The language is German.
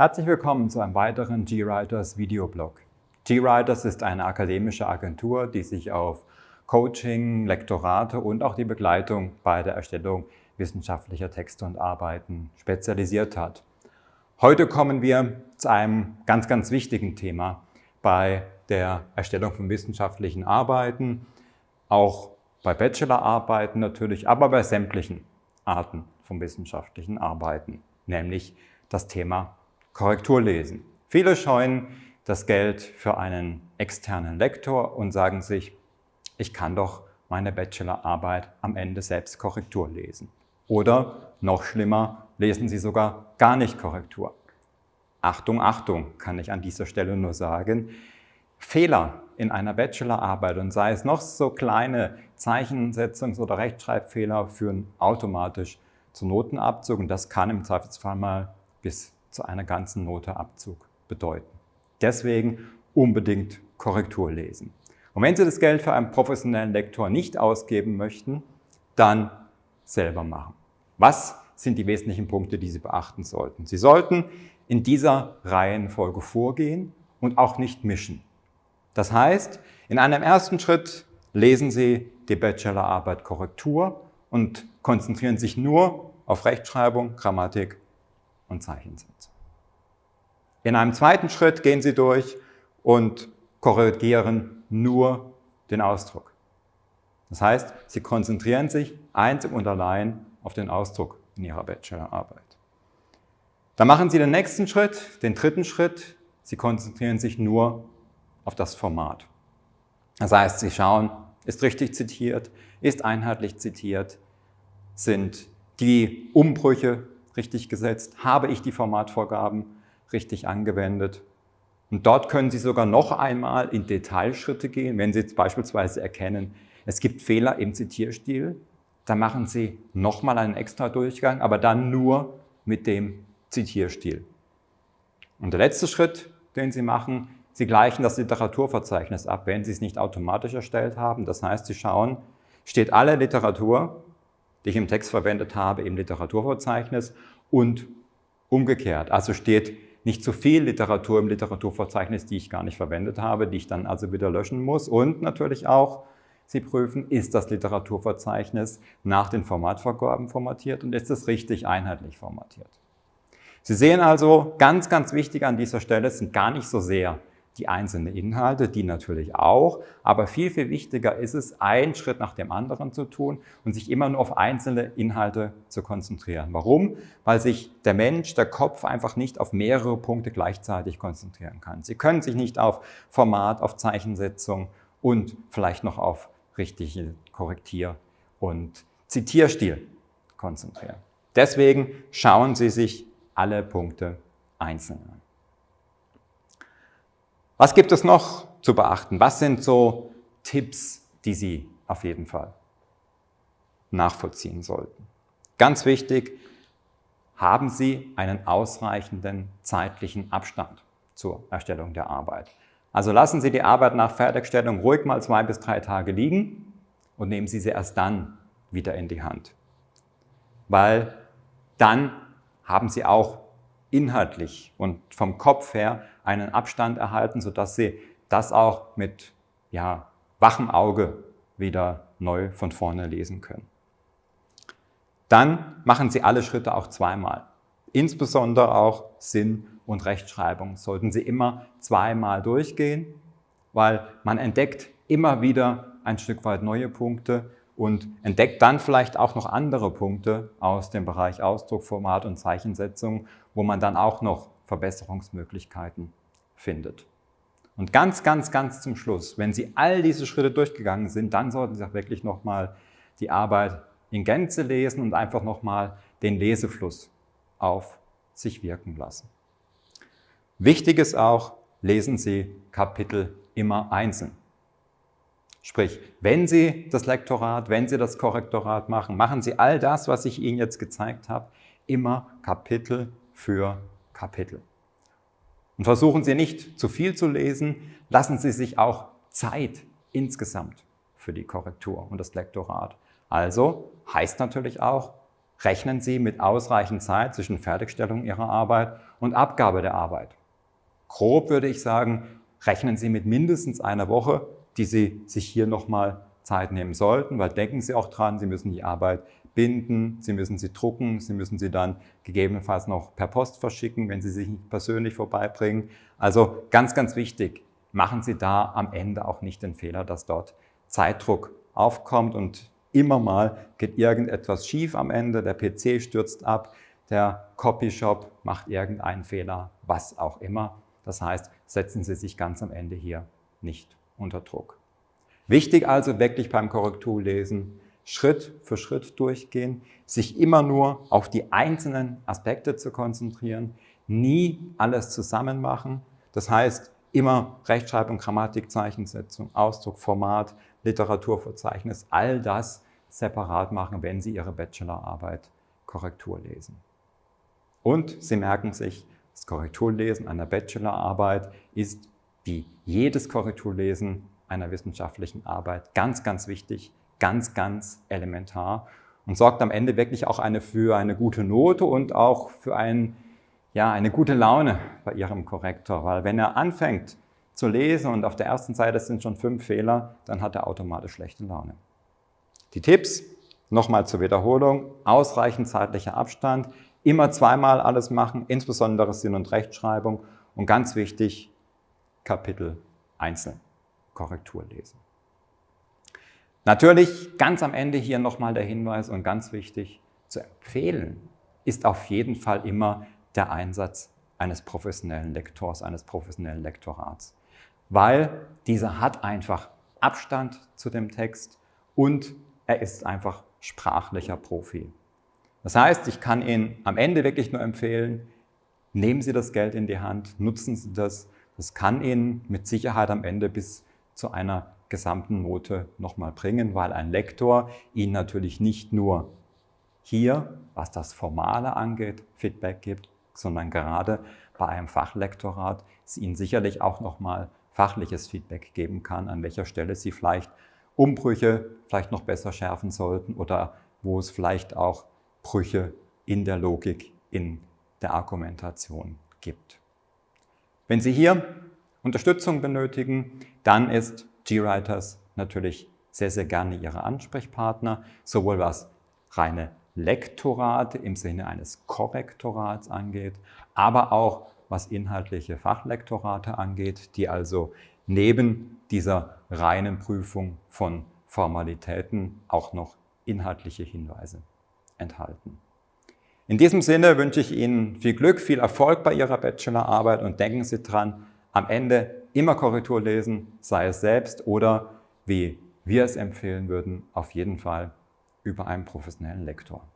Herzlich willkommen zu einem weiteren GWriters Videoblog. GWriters ist eine akademische Agentur, die sich auf Coaching, Lektorate und auch die Begleitung bei der Erstellung wissenschaftlicher Texte und Arbeiten spezialisiert hat. Heute kommen wir zu einem ganz, ganz wichtigen Thema bei der Erstellung von wissenschaftlichen Arbeiten, auch bei Bachelorarbeiten natürlich, aber bei sämtlichen Arten von wissenschaftlichen Arbeiten, nämlich das Thema Korrekturlesen. Viele scheuen das Geld für einen externen Lektor und sagen sich, ich kann doch meine Bachelorarbeit am Ende selbst Korrektur lesen. Oder noch schlimmer, lesen Sie sogar gar nicht Korrektur. Achtung, Achtung, kann ich an dieser Stelle nur sagen. Fehler in einer Bachelorarbeit und sei es noch so kleine Zeichensetzungs- oder Rechtschreibfehler führen automatisch zu Notenabzug und das kann im Zweifelsfall mal bis zu einer ganzen Note Abzug bedeuten. Deswegen unbedingt Korrektur lesen. Und wenn Sie das Geld für einen professionellen Lektor nicht ausgeben möchten, dann selber machen. Was sind die wesentlichen Punkte, die Sie beachten sollten? Sie sollten in dieser Reihenfolge vorgehen und auch nicht mischen. Das heißt, in einem ersten Schritt lesen Sie die Bachelorarbeit Korrektur und konzentrieren sich nur auf Rechtschreibung, Grammatik und Zeichensetzung. In einem zweiten Schritt gehen Sie durch und korrigieren nur den Ausdruck. Das heißt, Sie konzentrieren sich einzig und allein auf den Ausdruck in Ihrer Bachelorarbeit. Dann machen Sie den nächsten Schritt, den dritten Schritt. Sie konzentrieren sich nur auf das Format. Das heißt, Sie schauen, ist richtig zitiert, ist einheitlich zitiert, sind die Umbrüche richtig gesetzt, habe ich die Formatvorgaben richtig angewendet. Und dort können Sie sogar noch einmal in Detailschritte gehen, wenn Sie jetzt beispielsweise erkennen, es gibt Fehler im Zitierstil, dann machen Sie nochmal einen extra Durchgang, aber dann nur mit dem Zitierstil. Und der letzte Schritt, den Sie machen, Sie gleichen das Literaturverzeichnis ab, wenn Sie es nicht automatisch erstellt haben. Das heißt, Sie schauen, steht alle Literatur, die ich im Text verwendet habe, im Literaturverzeichnis und umgekehrt. Also steht nicht zu viel Literatur im Literaturverzeichnis, die ich gar nicht verwendet habe, die ich dann also wieder löschen muss. Und natürlich auch, Sie prüfen, ist das Literaturverzeichnis nach den Formatvorgaben formatiert und ist es richtig einheitlich formatiert. Sie sehen also, ganz, ganz wichtig an dieser Stelle sind gar nicht so sehr die einzelnen Inhalte, die natürlich auch, aber viel, viel wichtiger ist es, einen Schritt nach dem anderen zu tun und sich immer nur auf einzelne Inhalte zu konzentrieren. Warum? Weil sich der Mensch, der Kopf einfach nicht auf mehrere Punkte gleichzeitig konzentrieren kann. Sie können sich nicht auf Format, auf Zeichensetzung und vielleicht noch auf richtige Korrektier- und Zitierstil konzentrieren. Deswegen schauen Sie sich alle Punkte einzeln an. Was gibt es noch zu beachten? Was sind so Tipps, die Sie auf jeden Fall nachvollziehen sollten? Ganz wichtig, haben Sie einen ausreichenden zeitlichen Abstand zur Erstellung der Arbeit. Also lassen Sie die Arbeit nach Fertigstellung ruhig mal zwei bis drei Tage liegen und nehmen Sie sie erst dann wieder in die Hand. Weil dann haben Sie auch inhaltlich und vom Kopf her einen Abstand erhalten, sodass Sie das auch mit ja, wachem Auge wieder neu von vorne lesen können. Dann machen Sie alle Schritte auch zweimal. Insbesondere auch Sinn und Rechtschreibung sollten Sie immer zweimal durchgehen, weil man entdeckt immer wieder ein Stück weit neue Punkte und entdeckt dann vielleicht auch noch andere Punkte aus dem Bereich Ausdruck, Format und Zeichensetzung, wo man dann auch noch Verbesserungsmöglichkeiten findet. Und ganz, ganz, ganz zum Schluss, wenn Sie all diese Schritte durchgegangen sind, dann sollten Sie auch wirklich nochmal die Arbeit in Gänze lesen und einfach nochmal den Lesefluss auf sich wirken lassen. Wichtig ist auch, lesen Sie Kapitel immer einzeln. Sprich, wenn Sie das Lektorat, wenn Sie das Korrektorat machen, machen Sie all das, was ich Ihnen jetzt gezeigt habe, immer Kapitel für Kapitel. Und versuchen Sie nicht zu viel zu lesen, lassen Sie sich auch Zeit insgesamt für die Korrektur und das Lektorat. Also heißt natürlich auch, rechnen Sie mit ausreichend Zeit zwischen Fertigstellung Ihrer Arbeit und Abgabe der Arbeit. Grob würde ich sagen, rechnen Sie mit mindestens einer Woche, die Sie sich hier nochmal Zeit nehmen sollten, weil denken Sie auch dran, Sie müssen die Arbeit binden, Sie müssen sie drucken, Sie müssen sie dann gegebenenfalls noch per Post verschicken, wenn Sie sich nicht persönlich vorbeibringen. Also ganz, ganz wichtig, machen Sie da am Ende auch nicht den Fehler, dass dort Zeitdruck aufkommt und immer mal geht irgendetwas schief am Ende, der PC stürzt ab, der Copyshop macht irgendeinen Fehler, was auch immer. Das heißt, setzen Sie sich ganz am Ende hier nicht unter Druck. Wichtig also wirklich beim Korrekturlesen, Schritt für Schritt durchgehen, sich immer nur auf die einzelnen Aspekte zu konzentrieren, nie alles zusammen machen. Das heißt, immer Rechtschreibung, Grammatik, Zeichensetzung, Ausdruck, Format, Literaturverzeichnis, all das separat machen, wenn Sie Ihre Bachelorarbeit Korrektur lesen. Und Sie merken sich, das Korrekturlesen einer Bachelorarbeit ist wie jedes Korrekturlesen einer wissenschaftlichen Arbeit ganz, ganz wichtig, ganz, ganz elementar und sorgt am Ende wirklich auch eine, für eine gute Note und auch für ein, ja, eine gute Laune bei Ihrem Korrektor. Weil wenn er anfängt zu lesen und auf der ersten Seite sind schon fünf Fehler, dann hat er automatisch schlechte Laune. Die Tipps, nochmal zur Wiederholung, ausreichend zeitlicher Abstand, immer zweimal alles machen, insbesondere Sinn- und Rechtschreibung und ganz wichtig, Kapitel einzeln Korrektur lesen. Natürlich ganz am Ende hier nochmal der Hinweis und ganz wichtig, zu empfehlen ist auf jeden Fall immer der Einsatz eines professionellen Lektors, eines professionellen Lektorats, weil dieser hat einfach Abstand zu dem Text und er ist einfach sprachlicher Profi. Das heißt, ich kann Ihnen am Ende wirklich nur empfehlen, nehmen Sie das Geld in die Hand, nutzen Sie das. Das kann Ihnen mit Sicherheit am Ende bis zu einer gesamten Note nochmal bringen, weil ein Lektor Ihnen natürlich nicht nur hier, was das Formale angeht, Feedback gibt, sondern gerade bei einem Fachlektorat es Ihnen sicherlich auch nochmal fachliches Feedback geben kann, an welcher Stelle Sie vielleicht Umbrüche vielleicht noch besser schärfen sollten oder wo es vielleicht auch Brüche in der Logik, in der Argumentation gibt. Wenn Sie hier Unterstützung benötigen, dann ist GWriters natürlich sehr, sehr gerne Ihre Ansprechpartner, sowohl was reine Lektorate im Sinne eines Korrektorats angeht, aber auch was inhaltliche Fachlektorate angeht, die also neben dieser reinen Prüfung von Formalitäten auch noch inhaltliche Hinweise enthalten. In diesem Sinne wünsche ich Ihnen viel Glück, viel Erfolg bei Ihrer Bachelorarbeit und denken Sie dran, am Ende immer Korrektur lesen, sei es selbst oder wie wir es empfehlen würden, auf jeden Fall über einen professionellen Lektor.